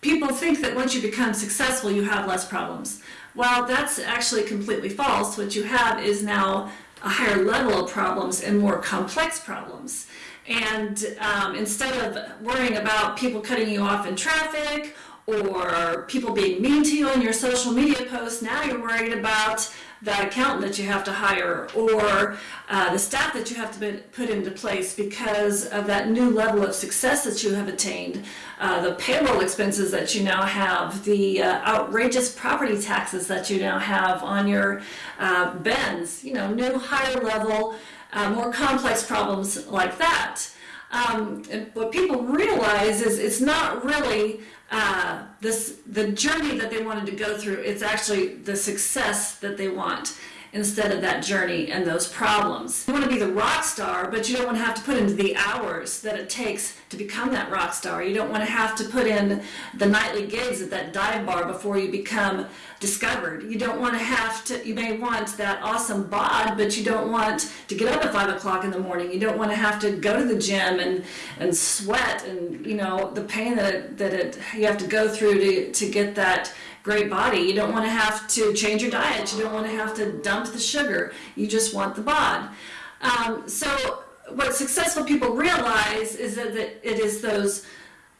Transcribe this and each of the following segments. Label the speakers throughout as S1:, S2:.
S1: people think that once you become successful, you have less problems. Well, that's actually completely false. What you have is now a higher level of problems and more complex problems. And um, instead of worrying about people cutting you off in traffic or people being mean to you on your social media posts, now you're worried about that accountant that you have to hire or uh, the staff that you have to put into place because of that new level of success that you have attained, uh, the payroll expenses that you now have, the uh, outrageous property taxes that you now have on your uh, Benz, you know, new higher level, uh, more complex problems like that. Um, what people realize is it's not really uh, this the journey that they wanted to go through. It's actually the success that they want instead of that journey and those problems. You want to be the rock star, but you don't want to have to put into the hours that it takes to become that rock star. You don't want to have to put in the nightly gigs at that dive bar before you become discovered. You don't want to have to, you may want that awesome bod, but you don't want to get up at five o'clock in the morning. You don't want to have to go to the gym and, and sweat and, you know, the pain that it, that it, you have to go through to, to get that great body. You don't want to have to change your diet. You don't want to have to dump the sugar. You just want the bod. Um, so what successful people realize is that, that it is those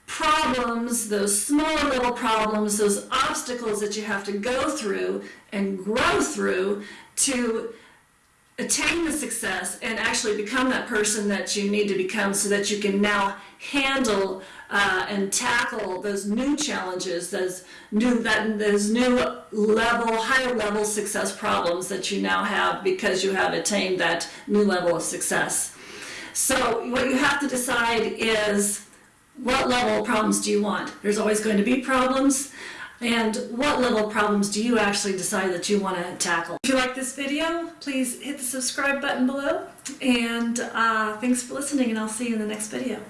S1: problems, those small little problems, those obstacles that you have to go through and grow through to attain the success and actually become that person that you need to become so that you can now handle uh, and tackle those new challenges, those new that those new level, higher level success problems that you now have because you have attained that new level of success. So what you have to decide is what level of problems do you want? There's always going to be problems. And what level problems do you actually decide that you want to tackle? If you like this video, please hit the subscribe button below. And uh, thanks for listening, and I'll see you in the next video.